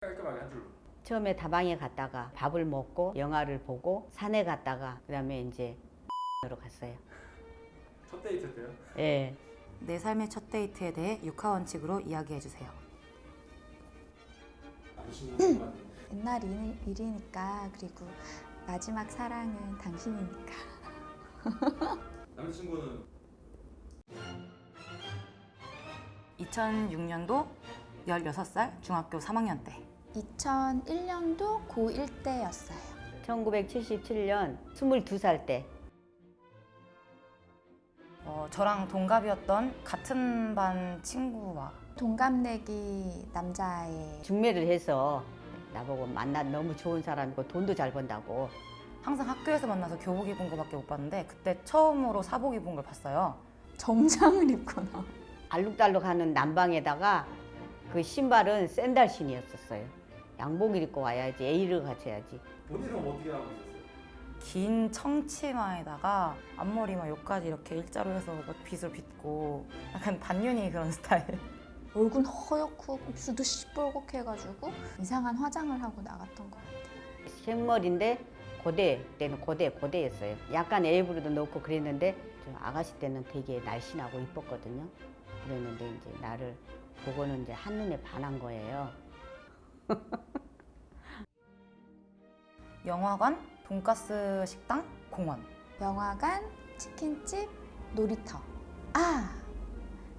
깔끔하게 한 줄로. 처음에 다방에 갔다가 밥을 먹고 영화를 보고 산에 갔다가 그다음에 이제 으로 갔어요. 첫 데이트 때요? 예. 내 삶의 첫 데이트에 대해 육하 원칙으로 이야기해 주세요. 남자친구만 옛날 일, 일이니까 그리고 마지막 사랑은 당신이니까. 남자친구는 2006년도 16살 중학교 3학년 때 2001년도 고1 때였어요. 1977년 22살 때 어, 저랑 동갑이었던 같은 반 친구와 동갑내기 남자의 중매를 해서 나보고 만나 너무 좋은 사람이고 돈도 잘 번다고 항상 학교에서 만나서 교복 입은 거밖에 못 봤는데 그때 처음으로 사복 입은 걸 봤어요. 정장을 입거나 알록달록하는 난방에다가 그 신발은 샌들 신이었었어요. 양복을 입고 와야지 A를 갖춰야지. 본인은 어떻게 하고 있었어요? 긴 청치마에다가 앞머리만 여기까지 이렇게 일자로 해서 막 빗을 빗고 약간 단윤이 그런 스타일. 얼굴 허옇고 입술도 시뻘겋게 해가지고 이상한 화장을 하고 나갔던 것 같아요. 생머리인데 고대 때는 고대 고대였어요. 약간 에이브로도 넣고 그랬는데 좀 아가씨 때는 되게 날씬하고 이뻤거든요. 그랬는데 이제 나를 보고는 이제 한눈에 반한 거예요. 영화관, 돈가스 식당, 공원. 영화관, 치킨집, 놀이터. 아!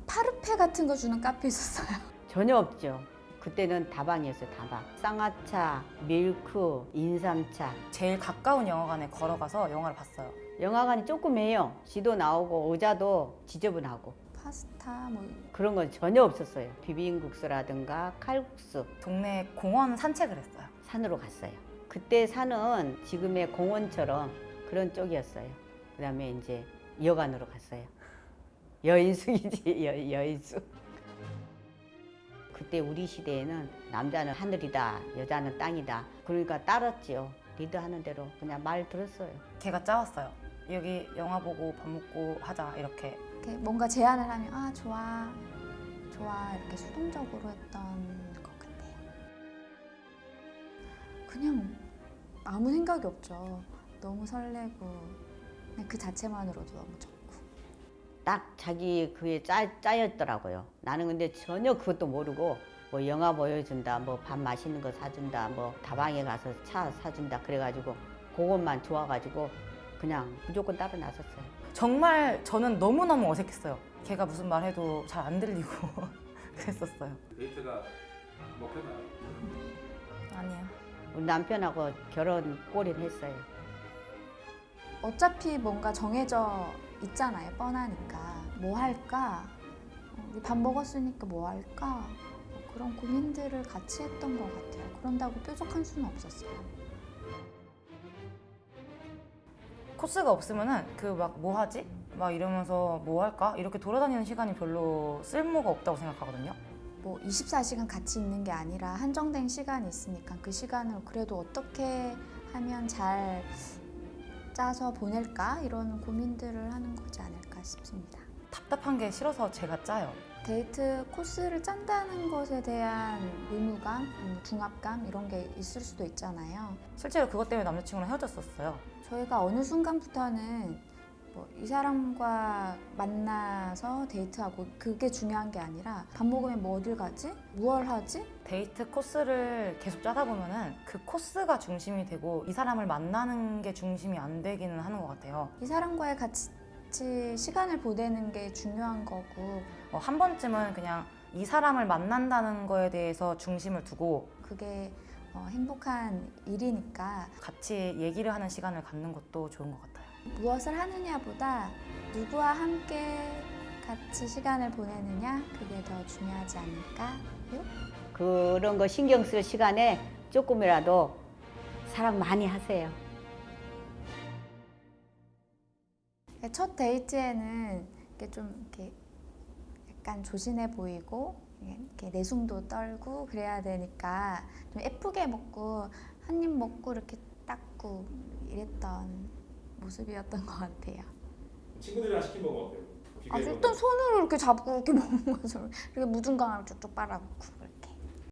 파르페 같은 거 주는 카페 있었어요. 전혀 없죠. 그때는 다방이었어요. 다방. 쌍화차, 밀크, 인삼차. 제일 가까운 영화관에 걸어가서 영화를 봤어요. 영화관이 조금 해요. 지도 나오고 의자도 지저분하고 파스타 뭐 그런 건 전혀 없었어요. 비빔국수라든가 칼국수 동네 공원 산책을 했어요. 산으로 갔어요. 그때 산은 지금의 공원처럼 그런 쪽이었어요. 그다음에 이제 여관으로 갔어요. 여인숙이지 여, 여인숙. 그때 우리 시대에는 남자는 하늘이다, 여자는 땅이다. 그러니까 따랐지요. 리드하는 대로 그냥 말 들었어요. 걔가 짜왔어요. 여기 영화 보고 밥 먹고 하자 이렇게. 이렇게 뭔가 제안을 하면 아 좋아 좋아 이렇게 수동적으로 했던 것 같아요. 그냥 아무 생각이 없죠. 너무 설레고 그냥 그 자체만으로도 너무 좋고 딱 자기 그에 짜, 짜였더라고요. 나는 근데 전혀 그것도 모르고 뭐 영화 보여준다, 뭐 밥 맛있는 거 사준다, 뭐 다방에 가서 차 사준다 그래가지고 그것만 좋아가지고 그냥 무조건 따라 나섰어요. 정말 저는 너무너무 어색했어요. 걔가 무슨 말 해도 잘 안 들리고 그랬었어요. 데이트가 먹혔나요? 아니요. 우리 남편하고 결혼 꼴은 했어요. 어차피 뭔가 정해져 있잖아요. 뻔하니까 뭐 할까? 어, 우리 밥 먹었으니까 뭐 할까? 뭐 그런 고민들을 같이 했던 것 같아요. 그런다고 뾰족한 수는 없었어요. 코스가 없으면은 그 막 뭐 하지? 막 이러면서 뭐 할까? 이렇게 돌아다니는 시간이 별로 쓸모가 없다고 생각하거든요. 뭐 24시간 같이 있는 게 아니라 한정된 시간이 있으니까 그 시간을 그래도 어떻게 하면 잘 짜서 보낼까 이런 고민들을 하는 거지 않을까 싶습니다. 답답한 게 싫어서 제가 짜요. 데이트 코스를 짠다는 것에 대한 의무감, 음, 중압감 이런 게 있을 수도 있잖아요. 실제로 그것 때문에 남자친구랑 헤어졌었어요. 저희가 어느 순간부터는 뭐 이 사람과 만나서 데이트하고 그게 중요한 게 아니라 밥 먹으면 뭐 어딜 가지? 무얼 하지? 데이트 코스를 계속 짜다 보면은 그 코스가 중심이 되고 이 사람을 만나는 게 중심이 안 되기는 하는 것 같아요. 이 사람과의 같이 시간을 보내는 게 중요한 거고 어, 한 번쯤은 그냥 이 사람을 만난다는 거에 대해서 중심을 두고 그게 어, 행복한 일이니까 같이 얘기를 하는 시간을 갖는 것도 좋은 것 같아요. 무엇을 하느냐보다 누구와 함께 같이 시간을 보내느냐 그게 더 중요하지 않을까요? 그런 거 신경 쓸 시간에 조금이라도 사랑 많이 하세요. 첫 데이트에는 이렇게 좀 이렇게 약간 조신해 보이고 이렇게 내숭도 떨고 그래야 되니까 좀 예쁘게 먹고 한 입 먹고 이렇게 닦고 이랬던 모습이었던 것 같아요. 친구들이랑 시킨 건 어때요? 아. 일단 손으로 이렇게 잡고 이렇게 먹는 거죠. 이렇게 무중강을 쭉쭉 빨아먹고.